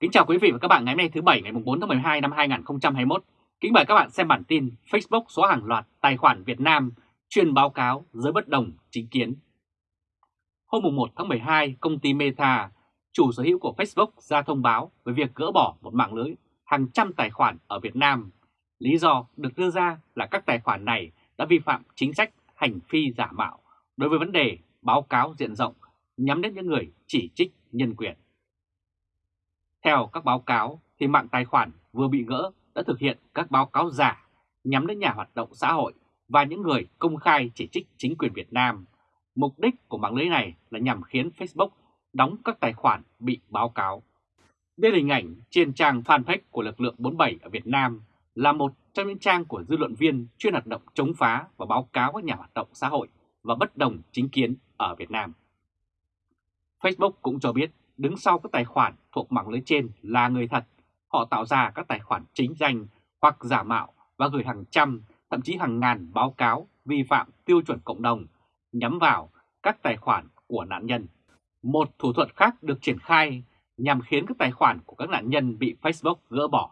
Kính chào quý vị và các bạn ngày hôm nay thứ Bảy ngày 4 tháng 12 năm 2021. Kính mời các bạn xem bản tin Facebook xóa hàng loạt tài khoản Việt Nam chuyên báo cáo giới bất đồng chính kiến. Hôm 1 tháng 12, công ty Meta, chủ sở hữu của Facebook ra thông báo về việc gỡ bỏ một mạng lưới hàng trăm tài khoản ở Việt Nam. Lý do được đưa ra là các tài khoản này đã vi phạm chính sách hành phi giả mạo đối với vấn đề báo cáo diện rộng nhắm đến những người chỉ trích nhân quyền. Theo các báo cáo thì mạng tài khoản vừa bị gỡ đã thực hiện các báo cáo giả nhắm đến nhà hoạt động xã hội và những người công khai chỉ trích chính quyền Việt Nam. Mục đích của mạng lưới này là nhằm khiến Facebook đóng các tài khoản bị báo cáo. Đây là hình ảnh trên trang fanpage của lực lượng 47 ở Việt Nam, là một trong những trang của dư luận viên chuyên hoạt động chống phá và báo cáo các nhà hoạt động xã hội và bất đồng chính kiến ở Việt Nam. Facebook cũng cho biết đứng sau các tài khoản thuộc mạng lưới trên là người thật. Họ tạo ra các tài khoản chính danh hoặc giả mạo và gửi hàng trăm, thậm chí hàng ngàn báo cáo vi phạm tiêu chuẩn cộng đồng nhắm vào các tài khoản của nạn nhân. Một thủ thuật khác được triển khai nhằm khiến các tài khoản của các nạn nhân bị Facebook gỡ bỏ.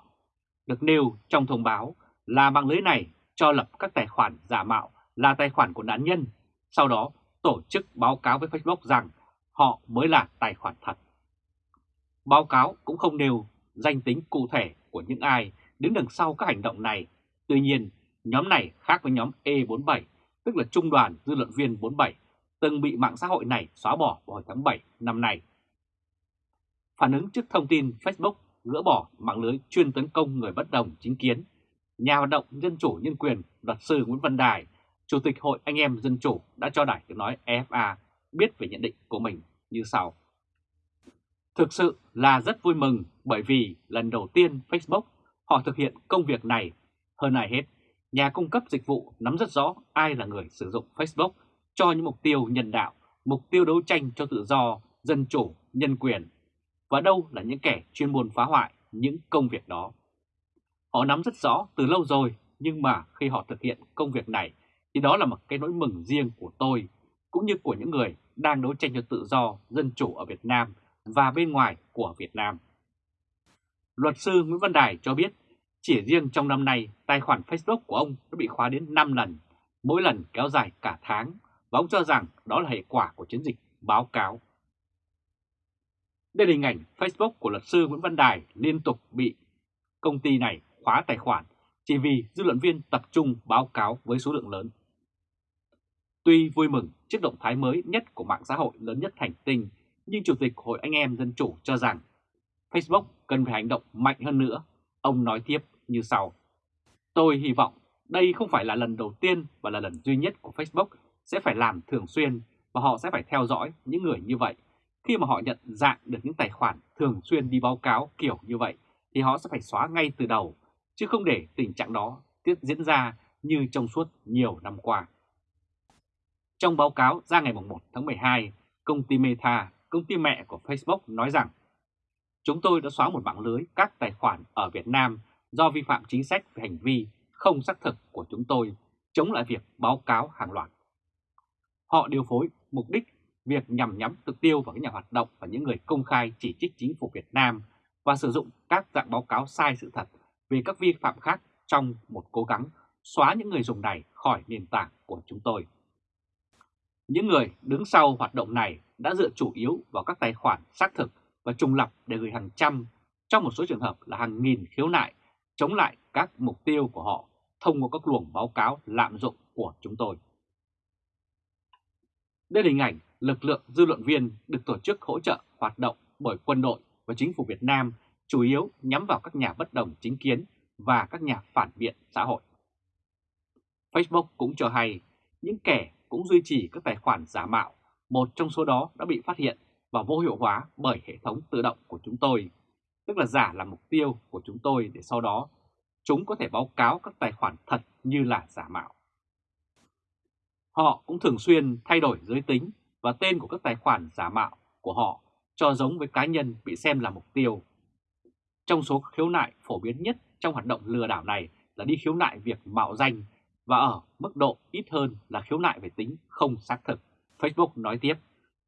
Được nêu trong thông báo là mạng lưới này cho lập các tài khoản giả mạo là tài khoản của nạn nhân, sau đó tổ chức báo cáo với Facebook rằng họ mới là tài khoản thật. Báo cáo cũng không nêu danh tính cụ thể của những ai đứng đằng sau các hành động này. Tuy nhiên, nhóm này khác với nhóm E47, tức là Trung đoàn Dư luận viên 47, từng bị mạng xã hội này xóa bỏ vào hồi tháng 7 năm nay. Phản ứng trước thông tin Facebook gỡ bỏ mạng lưới chuyên tấn công người bất đồng chính kiến, nhà hoạt động dân chủ nhân quyền luật sư Nguyễn Văn Đài, Chủ tịch Hội Anh em Dân Chủ đã cho Đài tiếng nói EFA biết về nhận định của mình như sau. Thực sự là rất vui mừng bởi vì lần đầu tiên Facebook họ thực hiện công việc này. Hơn ai hết, nhà cung cấp dịch vụ nắm rất rõ ai là người sử dụng Facebook cho những mục tiêu nhân đạo, mục tiêu đấu tranh cho tự do, dân chủ, nhân quyền và đâu là những kẻ chuyên môn phá hoại những công việc đó. Họ nắm rất rõ từ lâu rồi nhưng mà khi họ thực hiện công việc này thì đó là một cái nỗi mừng riêng của tôi cũng như của những người đang đấu tranh cho tự do, dân chủ ở Việt Nam và bên ngoài của Việt Nam. Luật sư Nguyễn Văn Đài cho biết chỉ riêng trong năm nay tài khoản Facebook của ông đã bị khóa đến 5 lần, mỗi lần kéo dài cả tháng và ông cho rằng đó là hệ quả của chiến dịch báo cáo. Đây là hình ảnh Facebook của luật sư Nguyễn Văn Đài liên tục bị công ty này khóa tài khoản chỉ vì dư luận viên tập trung báo cáo với số lượng lớn. Tuy vui mừng trước động thái mới nhất của mạng xã hội lớn nhất hành tinh nhưng Chủ tịch Hội Anh em Dân Chủ cho rằng Facebook cần phải hành động mạnh hơn nữa. Ông nói tiếp như sau. Tôi hy vọng đây không phải là lần đầu tiên và là lần duy nhất của Facebook sẽ phải làm thường xuyên và họ sẽ phải theo dõi những người như vậy. Khi mà họ nhận dạng được những tài khoản thường xuyên đi báo cáo kiểu như vậy thì họ sẽ phải xóa ngay từ đầu, chứ không để tình trạng đó tiếp diễn ra như trong suốt nhiều năm qua. Trong báo cáo ra ngày 1 tháng 12, công ty Meta công ty mẹ của Facebook nói rằng, Chúng tôi đã xóa một mạng lưới các tài khoản ở Việt Nam do vi phạm chính sách về hành vi không xác thực của chúng tôi, chống lại việc báo cáo hàng loạt. Họ điều phối mục đích việc nhằm nhắm thực tiêu vào các nhà hoạt động và những người công khai chỉ trích chính phủ Việt Nam và sử dụng các dạng báo cáo sai sự thật về các vi phạm khác trong một cố gắng xóa những người dùng này khỏi nền tảng của chúng tôi. Những người đứng sau hoạt động này đã dựa chủ yếu vào các tài khoản xác thực và trùng lập để gửi hàng trăm, trong một số trường hợp là hàng nghìn khiếu nại chống lại các mục tiêu của họ thông qua các luồng báo cáo lạm dụng của chúng tôi. Đây là hình ảnh lực lượng dư luận viên được tổ chức hỗ trợ hoạt động bởi quân đội và chính phủ Việt Nam chủ yếu nhắm vào các nhà bất đồng chính kiến và các nhà phản biện xã hội. Facebook cũng cho hay những kẻ cũng duy trì các tài khoản giả mạo một trong số đó đã bị phát hiện và vô hiệu hóa bởi hệ thống tự động của chúng tôi, tức là giả là mục tiêu của chúng tôi để sau đó chúng có thể báo cáo các tài khoản thật như là giả mạo. Họ cũng thường xuyên thay đổi giới tính và tên của các tài khoản giả mạo của họ cho giống với cá nhân bị xem là mục tiêu. Trong số khiếu nại phổ biến nhất trong hoạt động lừa đảo này là đi khiếu nại việc mạo danh và ở mức độ ít hơn là khiếu nại về tính không xác thực. Facebook nói tiếp,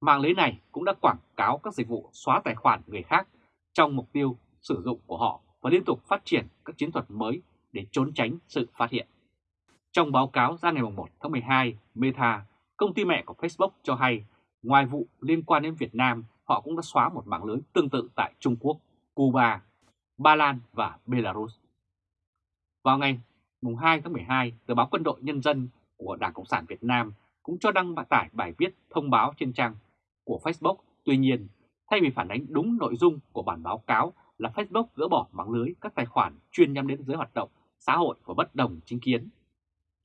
mạng lưới này cũng đã quảng cáo các dịch vụ xóa tài khoản người khác trong mục tiêu sử dụng của họ và liên tục phát triển các chiến thuật mới để trốn tránh sự phát hiện. Trong báo cáo ra ngày 1 tháng 12, Meta, công ty mẹ của Facebook cho hay, ngoài vụ liên quan đến Việt Nam, họ cũng đã xóa một mạng lưới tương tự tại Trung Quốc, Cuba, Ba Lan và Belarus. Vào ngày 2 tháng 12, tờ báo Quân đội Nhân dân của Đảng Cộng sản Việt Nam cũng cho đăng tải bài viết thông báo trên trang của Facebook. Tuy nhiên, thay vì phản ánh đúng nội dung của bản báo cáo là Facebook gỡ bỏ mạng lưới các tài khoản chuyên nhắm đến giới hoạt động xã hội và bất đồng chính kiến,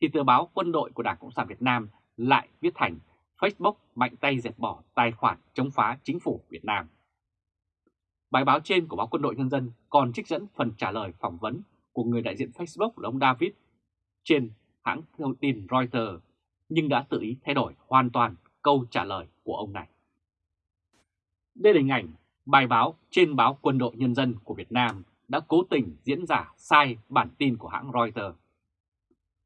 thì tờ báo Quân đội của Đảng Cộng sản Việt Nam lại viết thành Facebook mạnh tay dẹp bỏ tài khoản chống phá chính phủ Việt Nam. Bài báo trên của báo Quân đội Nhân dân còn trích dẫn phần trả lời phỏng vấn của người đại diện Facebook là ông David trên hãng thông tin Reuters, nhưng đã tự ý thay đổi hoàn toàn câu trả lời của ông này. Đây là hình ảnh bài báo trên báo Quân đội Nhân dân của Việt Nam đã cố tình diễn giả sai bản tin của hãng Reuters.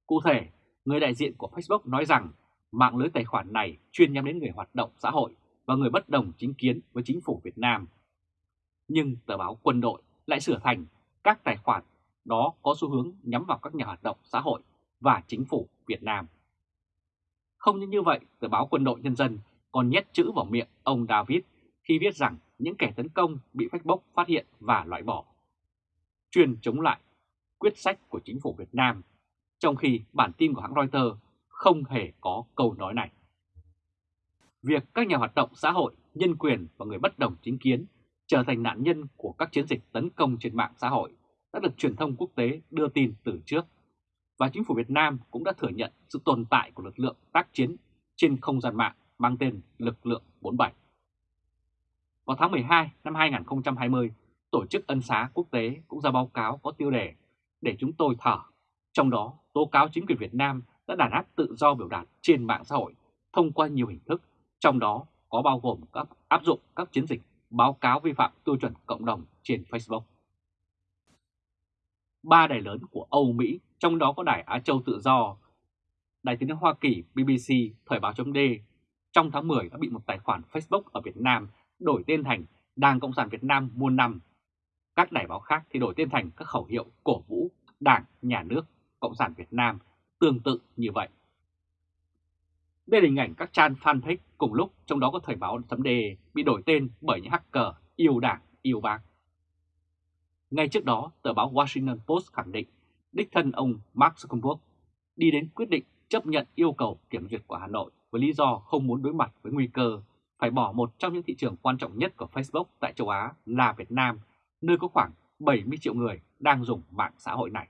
Cụ thể, người đại diện của Facebook nói rằng mạng lưới tài khoản này chuyên nhắm đến người hoạt động xã hội và người bất đồng chính kiến với chính phủ Việt Nam. Nhưng tờ báo Quân đội lại sửa thành các tài khoản đó có xu hướng nhắm vào các nhà hoạt động xã hội và chính phủ Việt Nam. Không những như vậy, tờ báo Quân đội Nhân dân còn nhét chữ vào miệng ông David khi viết rằng những kẻ tấn công bị Facebook phát hiện và loại bỏ. Chuyên chống lại quyết sách của chính phủ Việt Nam, trong khi bản tin của hãng Reuters không hề có câu nói này. Việc các nhà hoạt động xã hội, nhân quyền và người bất đồng chính kiến trở thành nạn nhân của các chiến dịch tấn công trên mạng xã hội đã được truyền thông quốc tế đưa tin từ trước, và chính phủ Việt Nam cũng đã thừa nhận sự tồn tại của lực lượng tác chiến trên không gian mạng mang tên Lực lượng 47. Vào tháng 12 năm 2020, Tổ chức Ân xá Quốc tế cũng ra báo cáo có tiêu đề để chúng tôi thở, trong đó tố cáo chính quyền Việt Nam đã đàn áp tự do biểu đạt trên mạng xã hội thông qua nhiều hình thức, trong đó có bao gồm các áp dụng các chiến dịch báo cáo vi phạm tiêu chuẩn cộng đồng trên Facebook. Ba đài lớn của Âu Mỹ, trong đó có đài Á Châu Tự Do, đài tiếng nói Hoa Kỳ BBC, Thời báo chấm trong tháng 10 đã bị một tài khoản Facebook ở Việt Nam đổi tên thành Đảng Cộng sản Việt Nam muôn năm. Các đài báo khác thì đổi tên thành các khẩu hiệu cổ vũ Đảng, Nhà nước, Cộng sản Việt Nam tương tự như vậy. Đây là hình ảnh các trang fanpage cùng lúc trong đó có Thời báo chấm bị đổi tên bởi những hacker yêu đảng, yêu bác. Ngay trước đó, tờ báo Washington Post khẳng định đích thân ông Mark Zuckerberg đi đến quyết định chấp nhận yêu cầu kiểm duyệt của Hà Nội với lý do không muốn đối mặt với nguy cơ phải bỏ một trong những thị trường quan trọng nhất của Facebook tại châu Á là Việt Nam, nơi có khoảng 70 triệu người đang dùng mạng xã hội này.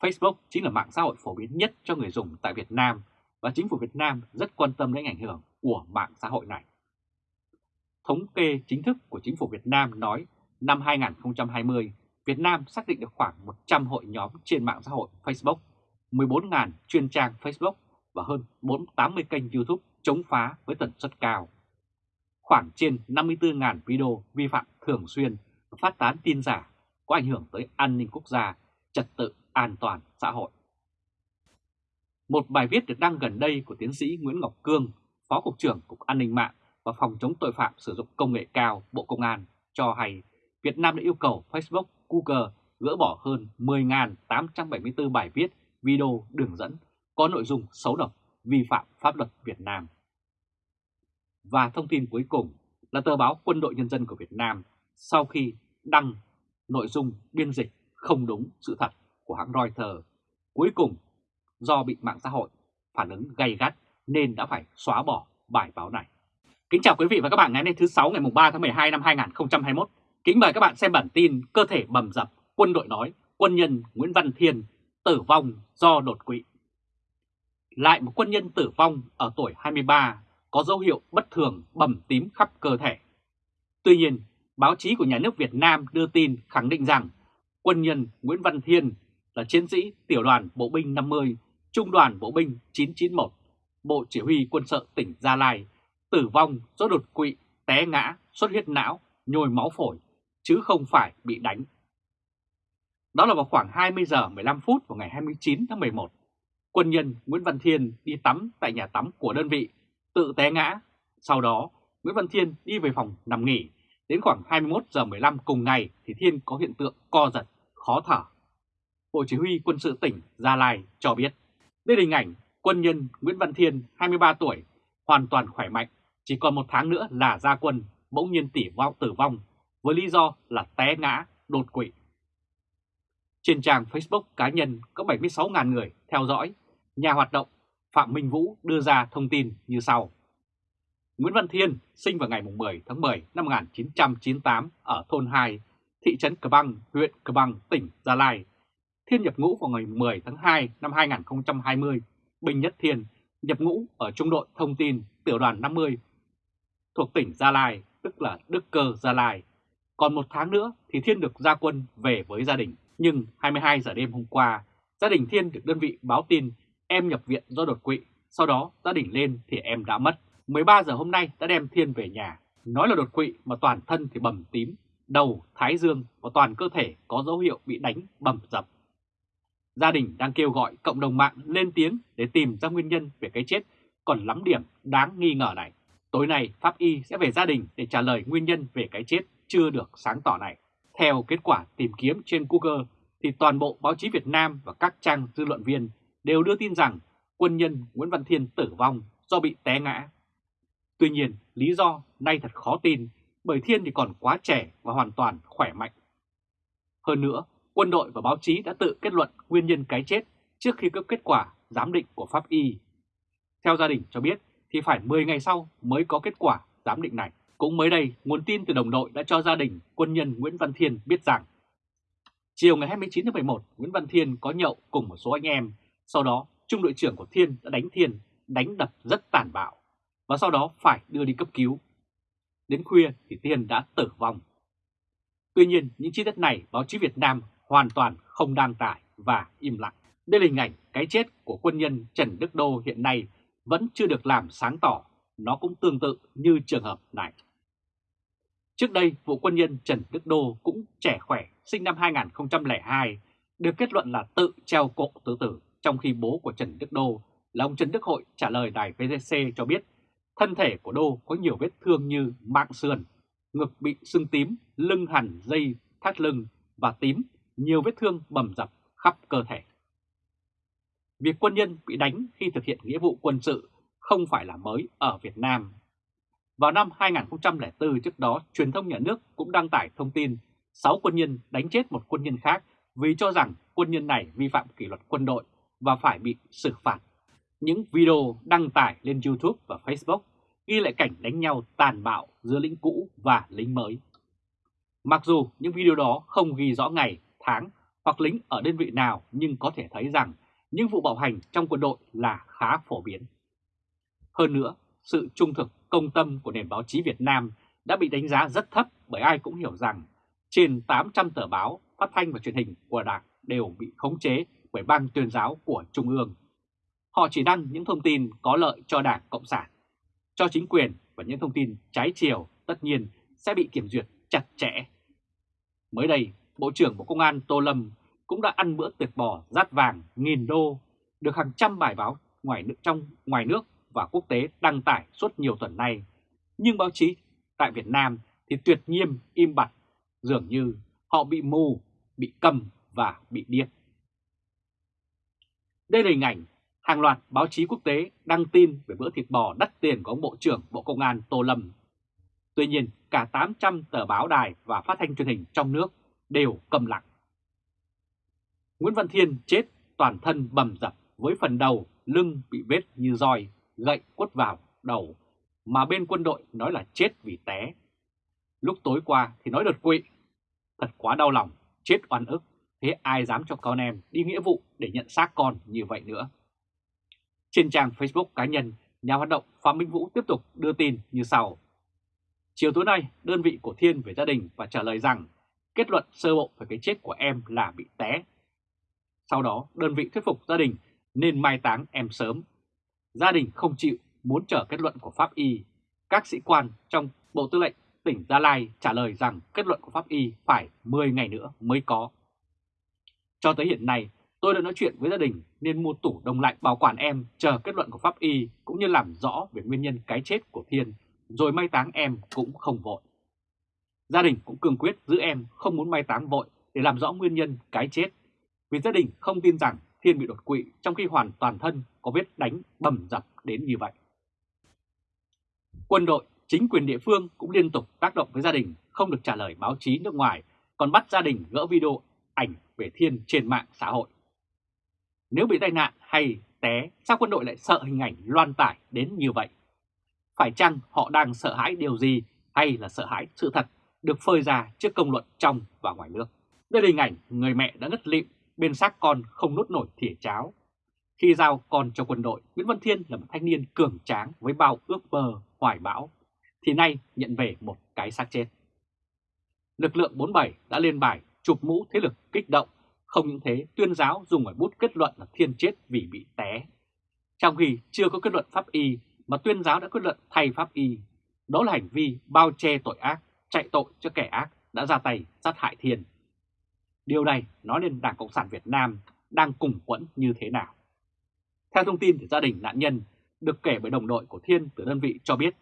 Facebook chính là mạng xã hội phổ biến nhất cho người dùng tại Việt Nam và chính phủ Việt Nam rất quan tâm đến ảnh hưởng của mạng xã hội này. Thống kê chính thức của chính phủ Việt Nam nói năm 2020, Việt Nam xác định được khoảng 100 hội nhóm trên mạng xã hội Facebook, 14.000 chuyên trang Facebook và hơn 480 kênh YouTube chống phá với tần suất cao. Khoảng trên 54.000 video vi phạm thường xuyên và phát tán tin giả có ảnh hưởng tới an ninh quốc gia, trật tự an toàn xã hội. Một bài viết được đăng gần đây của tiến sĩ Nguyễn Ngọc Cương, Phó Cục trưởng Cục An ninh mạng và Phòng chống tội phạm sử dụng công nghệ cao Bộ Công an cho hay Việt Nam đã yêu cầu Facebook, Google gỡ bỏ hơn 10.874 bài viết, video, đường dẫn có nội dung xấu độc, vi phạm pháp luật Việt Nam. Và thông tin cuối cùng là tờ báo Quân đội Nhân dân của Việt Nam sau khi đăng nội dung biên dịch không đúng sự thật của hãng Reuters, cuối cùng do bị mạng xã hội phản ứng gay gắt nên đã phải xóa bỏ bài báo này. Kính chào quý vị và các bạn ngày hôm nay thứ 6 ngày 3 tháng 12 năm 2021. Kính mời các bạn xem bản tin cơ thể bầm dập, quân đội nói quân nhân Nguyễn Văn Thiên tử vong do đột quỵ. Lại một quân nhân tử vong ở tuổi 23 có dấu hiệu bất thường bầm tím khắp cơ thể. Tuy nhiên, báo chí của nhà nước Việt Nam đưa tin khẳng định rằng quân nhân Nguyễn Văn Thiên là chiến sĩ tiểu đoàn bộ binh 50, trung đoàn bộ binh 991, Bộ Chỉ huy quân sự tỉnh Gia Lai, tử vong do đột quỵ, té ngã, xuất huyết não, nhồi máu phổi, chứ không phải bị đánh. Đó là vào khoảng 20 giờ 15 phút vào ngày 29 tháng 11. Quân nhân Nguyễn Văn Thiên đi tắm tại nhà tắm của đơn vị, tự té ngã. Sau đó, Nguyễn Văn Thiên đi về phòng nằm nghỉ Đến khoảng 21 giờ 15 cùng ngày thì Thiên có hiện tượng co giật, khó thở. Bộ Chỉ huy quân sự tỉnh Gia Lai cho biết, đây là hình ảnh quân nhân Nguyễn Văn Thiên, 23 tuổi, hoàn toàn khỏe mạnh, chỉ còn một tháng nữa là ra quân, bỗng nhiên tỉ vong tử vong với lý do là té ngã, đột quỵ. Trên trang Facebook cá nhân có 76.000 người theo dõi, nhà hoạt động Phạm Minh Vũ đưa ra thông tin như sau. Nguyễn Văn Thiên sinh vào ngày 10 tháng 10 năm 1998 ở thôn 2, thị trấn Cờ Băng, huyện Cờ Băng, tỉnh Gia Lai. Thiên nhập ngũ vào ngày 10 tháng 2 năm 2020, Bình Nhất Thiên nhập ngũ ở trung đội thông tin tiểu đoàn 50 thuộc tỉnh Gia Lai, tức là Đức Cơ Gia Lai. Còn một tháng nữa thì Thiên được ra quân về với gia đình. Nhưng 22 giờ đêm hôm qua, gia đình Thiên được đơn vị báo tin em nhập viện do đột quỵ. Sau đó gia đình lên thì em đã mất. 13 giờ hôm nay đã đem Thiên về nhà. Nói là đột quỵ mà toàn thân thì bầm tím, đầu, thái dương và toàn cơ thể có dấu hiệu bị đánh bầm dập. Gia đình đang kêu gọi cộng đồng mạng lên tiếng để tìm ra nguyên nhân về cái chết còn lắm điểm đáng nghi ngờ này. Tối nay Pháp Y sẽ về gia đình để trả lời nguyên nhân về cái chết chưa được sáng tỏ này. Theo kết quả tìm kiếm trên Google thì toàn bộ báo chí Việt Nam và các trang dư luận viên đều đưa tin rằng quân nhân Nguyễn Văn Thiên tử vong do bị té ngã. Tuy nhiên, lý do nay thật khó tin bởi Thiên thì còn quá trẻ và hoàn toàn khỏe mạnh. Hơn nữa, quân đội và báo chí đã tự kết luận nguyên nhân cái chết trước khi có kết quả giám định của pháp y. Theo gia đình cho biết thì phải 10 ngày sau mới có kết quả giám định này. Cũng mới đây, nguồn tin từ đồng đội đã cho gia đình quân nhân Nguyễn Văn Thiên biết rằng chiều ngày 29 tháng 11, Nguyễn Văn Thiên có nhậu cùng một số anh em. Sau đó, trung đội trưởng của Thiên đã đánh Thiên, đánh đập rất tàn bạo và sau đó phải đưa đi cấp cứu. Đến khuya thì Thiên đã tử vong. Tuy nhiên, những chi tiết này báo chí Việt Nam hoàn toàn không đăng tải và im lặng. Đây là hình ảnh cái chết của quân nhân Trần Đức Đô hiện nay vẫn chưa được làm sáng tỏ, nó cũng tương tự như trường hợp này. Trước đây, vụ quân nhân Trần Đức Đô cũng trẻ khỏe, sinh năm 2002, được kết luận là tự treo cổ tự tử, trong khi bố của Trần Đức Đô là ông Trần Đức Hội trả lời đài VTC cho biết thân thể của Đô có nhiều vết thương như mạng sườn, ngực bị sưng tím, lưng hẳn dây thắt lưng và tím, nhiều vết thương bầm dập khắp cơ thể. Việc quân nhân bị đánh khi thực hiện nghĩa vụ quân sự không phải là mới ở Việt Nam. Vào năm 2004 trước đó, truyền thông nhà nước cũng đăng tải thông tin 6 quân nhân đánh chết một quân nhân khác vì cho rằng quân nhân này vi phạm kỷ luật quân đội và phải bị xử phạt. Những video đăng tải lên YouTube và Facebook ghi lại cảnh đánh nhau tàn bạo giữa lính cũ và lính mới. Mặc dù những video đó không ghi rõ ngày, tháng hoặc lính ở đơn vị nào nhưng có thể thấy rằng những vụ bạo hành trong quân đội là khá phổ biến. Hơn nữa, sự trung thực công tâm của nền báo chí Việt Nam đã bị đánh giá rất thấp bởi ai cũng hiểu rằng trên 800 tờ báo, phát thanh và truyền hình của Đảng đều bị khống chế bởi ban tuyên giáo của Trung ương. Họ chỉ đăng những thông tin có lợi cho Đảng Cộng sản, cho chính quyền và những thông tin trái chiều tất nhiên sẽ bị kiểm duyệt chặt chẽ. Mới đây, Bộ trưởng Bộ Công an Tô Lâm cũng đã ăn bữa tiệc bò rát vàng nghìn đô, được hàng trăm bài báo ngoài nước trong ngoài nước và quốc tế đăng tải suốt nhiều tuần nay. Nhưng báo chí tại Việt Nam thì tuyệt nhiên im bặt, dường như họ bị mù, bị cầm và bị điếc. Đây là hình ảnh hàng loạt báo chí quốc tế đăng tin về bữa thịt bò đắt tiền của ông Bộ trưởng Bộ Công an Tô Lâm. Tuy nhiên, cả 800 tờ báo đài và phát thanh truyền hình trong nước đều cầm lặng. Nguyễn Văn Thiên chết toàn thân bầm dập với phần đầu, lưng bị vết như roi, gậy quất vào đầu, mà bên quân đội nói là chết vì té. Lúc tối qua thì nói đột quỵ. Thật quá đau lòng, chết oan ức, thế ai dám cho con em đi nghĩa vụ để nhận xác con như vậy nữa. Trên trang Facebook cá nhân, nhà hoạt động Phạm Minh Vũ tiếp tục đưa tin như sau. Chiều tối nay, đơn vị của Thiên về gia đình và trả lời rằng kết luận sơ bộ về cái chết của em là bị té. Sau đó, đơn vị thuyết phục gia đình nên mai táng em sớm. Gia đình không chịu muốn chờ kết luận của Pháp Y. Các sĩ quan trong Bộ Tư lệnh tỉnh Gia Lai trả lời rằng kết luận của Pháp Y phải 10 ngày nữa mới có. Cho tới hiện nay, tôi đã nói chuyện với gia đình nên mua tủ đông lạnh bảo quản em chờ kết luận của Pháp Y cũng như làm rõ về nguyên nhân cái chết của Thiên, rồi mai táng em cũng không vội. Gia đình cũng cương quyết giữ em không muốn mai táng vội để làm rõ nguyên nhân cái chết. Vì gia đình không tin rằng Thiên bị đột quỵ trong khi hoàn toàn thân có vết đánh bầm dập đến như vậy. Quân đội, chính quyền địa phương cũng liên tục tác động với gia đình không được trả lời báo chí nước ngoài, còn bắt gia đình gỡ video ảnh về Thiên trên mạng xã hội. Nếu bị tai nạn hay té, sao quân đội lại sợ hình ảnh loan tải đến như vậy? Phải chăng họ đang sợ hãi điều gì hay là sợ hãi sự thật được phơi ra trước công luận trong và ngoài nước? Đây là hình ảnh người mẹ đã ngất lịm bên xác con không nốt nổi thìa cháo. Khi giao con cho quân đội, Nguyễn Văn Thiên là một thanh niên cường tráng với bao ước mơ, hoài bão, thì nay nhận về một cái xác chết. Lực lượng 47 đã lên bài chụp mũ thế lực kích động, không những thế tuyên giáo dùng ngòi bút kết luận là Thiên chết vì bị té. Trong khi chưa có kết luận pháp y mà tuyên giáo đã kết luận thay pháp y, đó là hành vi bao che tội ác, chạy tội cho kẻ ác đã ra tay sát hại Thiên. Điều này nói lên Đảng Cộng sản Việt Nam đang cùng quẫn như thế nào. Theo thông tin từ gia đình nạn nhân được kể bởi đồng đội của Thiên từ đơn vị cho biết,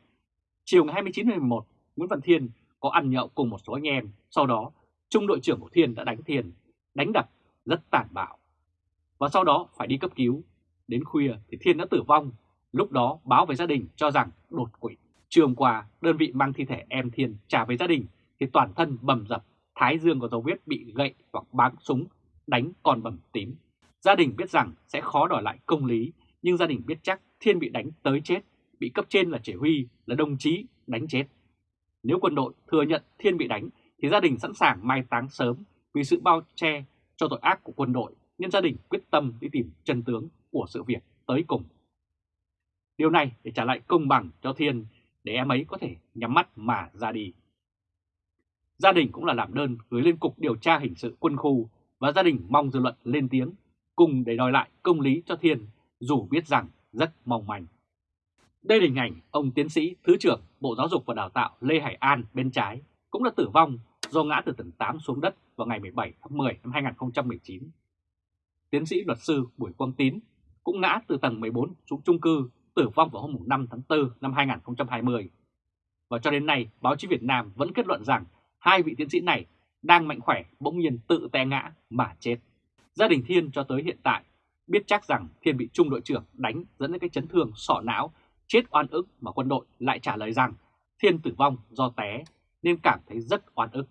chiều ngày 29 tháng 11, Nguyễn Văn Thiên có ăn nhậu cùng một số anh em, sau đó trung đội trưởng của Thiên đã đánh Thiên, đánh đập rất tàn bạo. Và sau đó phải đi cấp cứu. Đến khuya thì Thiên đã tử vong, lúc đó báo về gia đình cho rằng đột quỵ. Trường qua, đơn vị mang thi thể em Thiên trả về gia đình thì toàn thân bầm dập, thái dương có dấu vết bị gậy hoặc báng súng, đánh còn bầm tím. Gia đình biết rằng sẽ khó đòi lại công lý, nhưng gia đình biết chắc Thiên bị đánh tới chết, bị cấp trên là chỉ huy, là đồng chí đánh chết. Nếu quân đội thừa nhận Thiên bị đánh thì gia đình sẵn sàng mai táng sớm vì sự bao che cho tội ác của quân đội nên gia đình quyết tâm đi tìm chân tướng của sự việc tới cùng. Điều này để trả lại công bằng cho Thiên để em ấy có thể nhắm mắt mà ra đi. Gia đình cũng là làm đơn gửi lên Cục Điều tra Hình sự quân khu và gia đình mong dư luận lên tiếng cùng để đòi lại công lý cho Thiên dù biết rằng rất mong manh. Đây là hình ảnh ông tiến sĩ Thứ trưởng Bộ Giáo dục và Đào tạo Lê Hải An bên trái cũng đã tử vong do ngã từ tầng 8 xuống đất vào ngày 17 tháng 10 năm 2019. Tiến sĩ luật sư Bùi Quang Tín cũng ngã từ tầng 14 xuống chung cư tử vong vào hôm 5 tháng 4 năm 2020. Và cho đến nay, báo chí Việt Nam vẫn kết luận rằng hai vị tiến sĩ này đang mạnh khỏe bỗng nhiên tự té ngã mà chết. Gia đình Thiên cho tới hiện tại biết chắc rằng Thiên bị trung đội trưởng đánh dẫn đến cái chấn thương sọ não, chết oan ức mà quân đội lại trả lời rằng Thiên tử vong do té nên cảm thấy rất oan ức.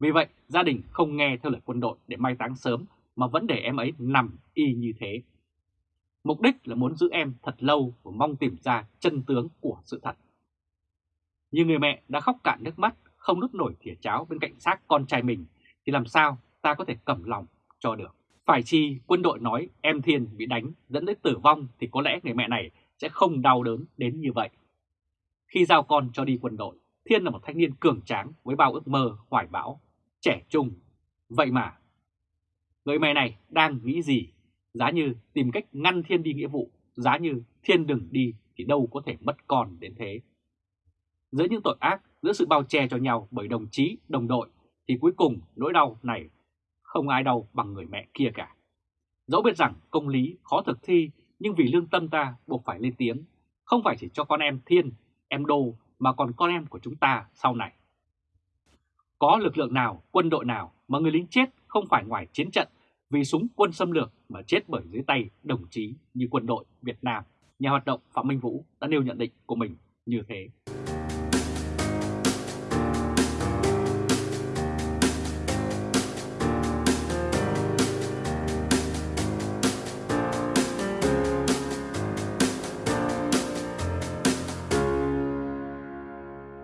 Vì vậy, gia đình không nghe theo lời quân đội để mai táng sớm mà vẫn để em ấy nằm y như thế. Mục đích là muốn giữ em thật lâu và mong tìm ra chân tướng của sự thật. Như người mẹ đã khóc cạn nước mắt, không đút nổi thìa cháo bên cạnh xác con trai mình, thì làm sao ta có thể cầm lòng cho được. Phải chi quân đội nói em Thiên bị đánh dẫn đến tử vong thì có lẽ người mẹ này sẽ không đau đớn đến như vậy. Khi giao con cho đi quân đội, Thiên là một thanh niên cường tráng với bao ước mơ, hoài bão, trẻ trung. Vậy mà, người mẹ này đang nghĩ gì? Giá như tìm cách ngăn Thiên đi nghĩa vụ, giá như Thiên đừng đi thì đâu có thể mất con đến thế. Giữa những tội ác, giữa sự bao che cho nhau bởi đồng chí, đồng đội, thì cuối cùng nỗi đau này không ai đau bằng người mẹ kia cả. Dẫu biết rằng công lý khó thực thi, nhưng vì lương tâm ta buộc phải lên tiếng, không phải chỉ cho con em Thiên, em Đô mà còn con em của chúng ta sau này. Có lực lượng nào, quân đội nào mà người lính chết không phải ngoài chiến trận vì súng quân xâm lược mà chết bởi dưới tay đồng chí như quân đội Việt Nam. Nhà hoạt động Phạm Minh Vũ đã nêu nhận định của mình như thế.